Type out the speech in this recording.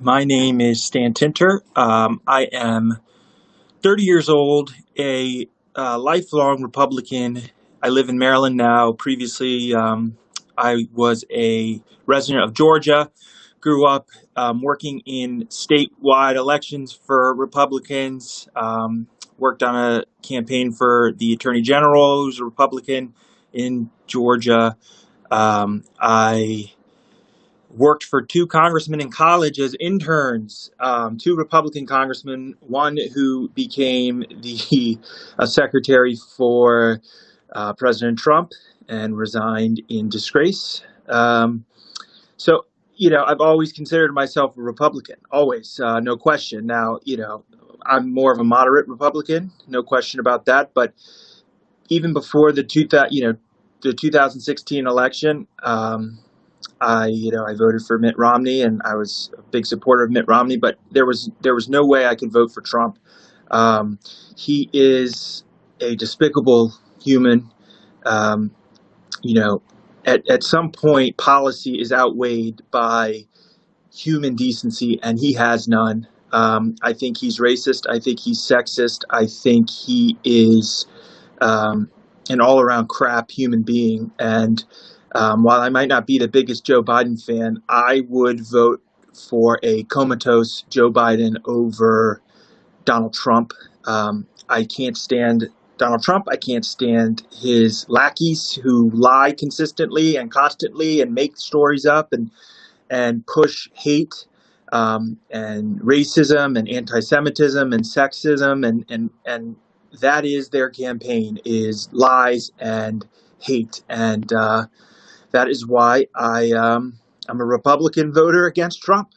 My name is Stan Tinter. Um, I am 30 years old, a uh, lifelong Republican. I live in Maryland now. Previously, um, I was a resident of Georgia. Grew up um, working in statewide elections for Republicans. Um, worked on a campaign for the Attorney General, who's a Republican in Georgia. Um, I worked for two congressmen in college as interns, um, two Republican congressmen, one who became the uh, secretary for uh, President Trump and resigned in disgrace. Um, so, you know, I've always considered myself a Republican, always, uh, no question. Now, you know, I'm more of a moderate Republican, no question about that. But even before the two, you know, the 2016 election, um, I, you know, I voted for Mitt Romney, and I was a big supporter of Mitt Romney. But there was there was no way I could vote for Trump. Um, he is a despicable human. Um, you know, at at some point, policy is outweighed by human decency, and he has none. Um, I think he's racist. I think he's sexist. I think he is um, an all around crap human being. And um, while I might not be the biggest Joe Biden fan, I would vote for a comatose Joe Biden over Donald Trump. Um, I can't stand Donald Trump. I can't stand his lackeys who lie consistently and constantly and make stories up and and push hate um, and racism and anti-Semitism and sexism and and and that is their campaign is lies and hate and uh, that is why I um, I'm a Republican voter against Trump.